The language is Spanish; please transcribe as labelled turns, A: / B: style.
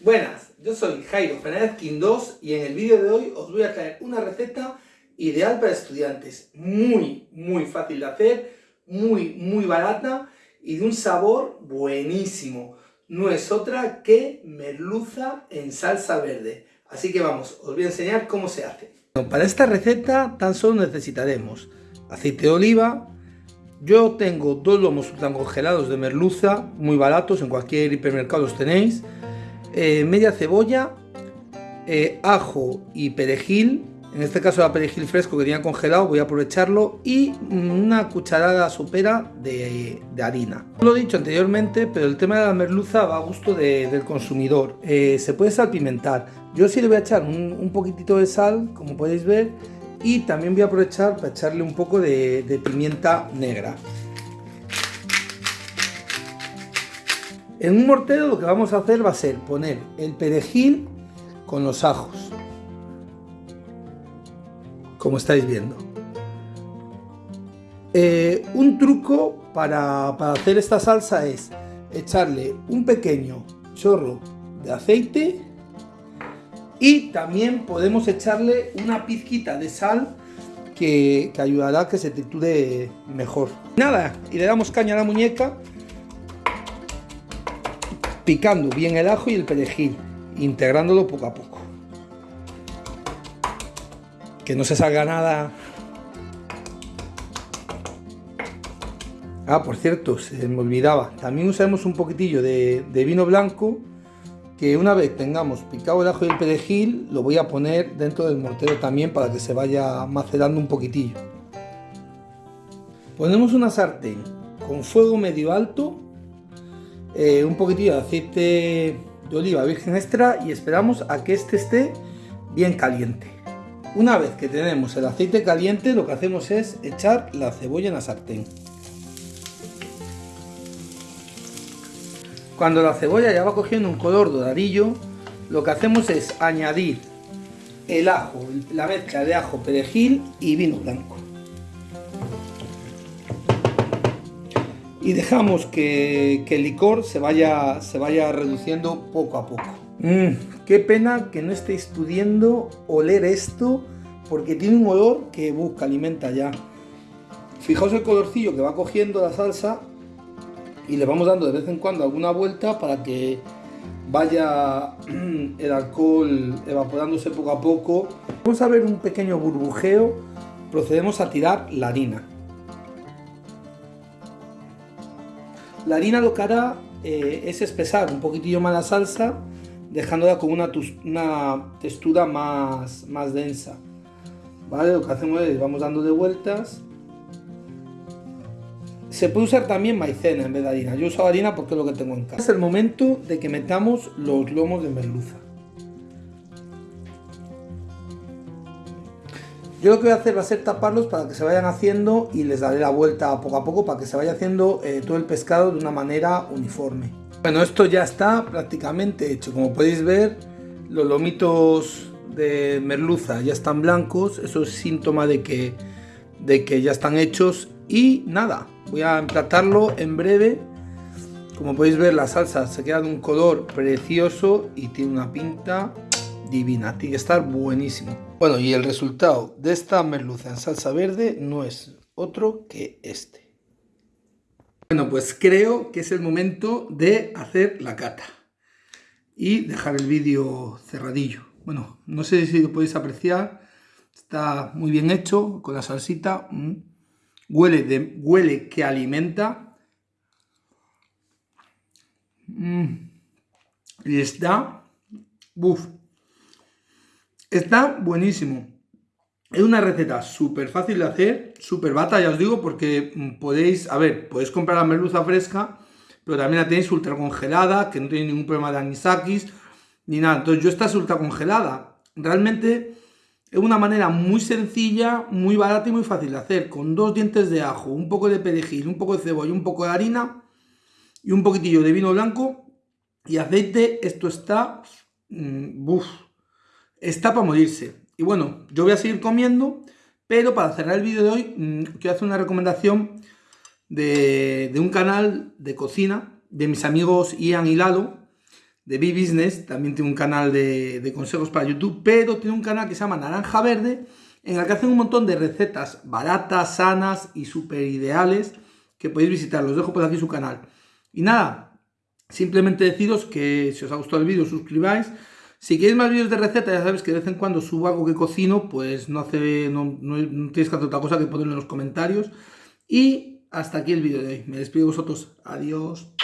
A: Buenas, yo soy Jairo Fernández Quindós y en el vídeo de hoy os voy a traer una receta ideal para estudiantes. Muy, muy fácil de hacer, muy, muy barata y de un sabor buenísimo. No es otra que merluza en salsa verde. Así que vamos, os voy a enseñar cómo se hace. Para esta receta tan solo necesitaremos aceite de oliva, yo tengo dos lomos tan congelados de merluza, muy baratos, en cualquier hipermercado los tenéis, eh, media cebolla, eh, ajo y perejil, en este caso era perejil fresco que tenía congelado, voy a aprovecharlo, y una cucharada sopera de, harina. Lo he dicho anteriormente, pero el tema de la merluza va a gusto del consumidor. Eh, se puede salpimentar. Yo sí le voy a echar un, poquitito de sal, como podéis ver, y también voy a aprovechar para echarle un poco de pimienta negra. En un mortero lo que vamos a hacer va a ser poner el perejil con los ajos. Como estáis viendo. Eh, un truco para, hacer esta salsa es echarle un pequeño chorro de aceite y también podemos echarle una pizquita de sal que, que ayudará a que se triture mejor. Nada, y le damos caña a la muñeca picando bien el ajo y el perejil, integrándolo poco a poco. Que no se salga nada. Ah, por cierto, se me olvidaba. También usamos un poquitillo de, vino blanco que una vez tengamos picado el ajo y el perejil, lo voy a poner dentro del mortero también para que se vaya macerando un poquitillo. Ponemos una sartén con fuego medio alto eh, un poquitillo de aceite de oliva virgen extra y esperamos a que este esté bien caliente. Una vez que tenemos el aceite caliente lo que hacemos es echar la cebolla en la sartén. Cuando la cebolla ya va cogiendo un color doradillo, lo que hacemos es añadir el ajo, la mezcla de ajo, perejil y vino blanco. Y dejamos que, el licor se vaya, se vaya reduciendo poco a poco. Mm, qué pena que no estéis pudiendo oler esto porque tiene un olor que busca, alimenta ya. Fijaos el colorcillo que va cogiendo la salsa y le vamos dando de vez en cuando alguna vuelta para que vaya el alcohol evaporándose poco a poco. Vamos a ver un pequeño burbujeo, procedemos a tirar la harina. La harina lo que hará es espesar un poquitillo más la salsa, dejándola con una, textura más, más densa. ¿Vale? Lo que hacemos es, vamos dando de vueltas. Se puede usar también maicena en vez de harina. Yo uso harina porque es lo que tengo en casa. Es el momento de que metamos los lomos de merluza. Yo lo que voy a hacer va a ser taparlos para que se vayan haciendo y les daré la vuelta poco a poco para que se vaya haciendo eh, todo el pescado de una manera uniforme. Bueno, esto ya está prácticamente hecho. Como podéis ver, los lomitos de merluza ya están blancos. Eso es síntoma de que, de que ya están hechos. Y nada, voy a emplatarlo en breve. Como podéis ver, la salsa se queda de un color precioso y tiene una pinta divina, tiene que estar buenísimo. Bueno, y el resultado de esta merluza en salsa verde no es otro que este. Bueno, pues creo que es el momento de hacer la cata y dejar el vídeo cerradillo. Bueno, no sé si lo podéis apreciar, está muy bien hecho con la salsita, mm. huele, huele que alimenta mm. y está, uff, Está buenísimo. Es una receta súper fácil de hacer, súper bata, ya os digo, porque mm, podéis, a ver, podéis comprar la merluza fresca, pero también la tenéis ultra congelada, que no tiene ningún problema de anisakis, ni nada. Entonces yo esta es ultra congelada. Realmente es una manera muy sencilla, muy barata y muy fácil de hacer, con dos dientes de ajo, un poco de perejil, un poco de cebolla, un poco de harina y un poquitillo de vino blanco y aceite. Esto está... Mmm, está para morirse. Y bueno, yo voy a seguir comiendo, pero para cerrar el vídeo de hoy, mm, quiero hacer una recomendación de, un canal de cocina de mis amigos Ian y Lalo, de B-Business, también tiene un canal de, de consejos para YouTube, pero tiene un canal que se llama Naranja Verde, en el que hacen un montón de recetas baratas, sanas y súper ideales que podéis visitar. Los dejo por aquí su canal. Y nada, simplemente deciros que si os ha gustado el vídeo, suscribáis. Si queréis más vídeos de recetas, ya sabéis que de vez en cuando subo algo que cocino, pues no, hace, no, no tienes que hacer otra cosa que ponerlo en los comentarios. Y hasta aquí el vídeo de hoy. Me despido de vosotros. Adiós.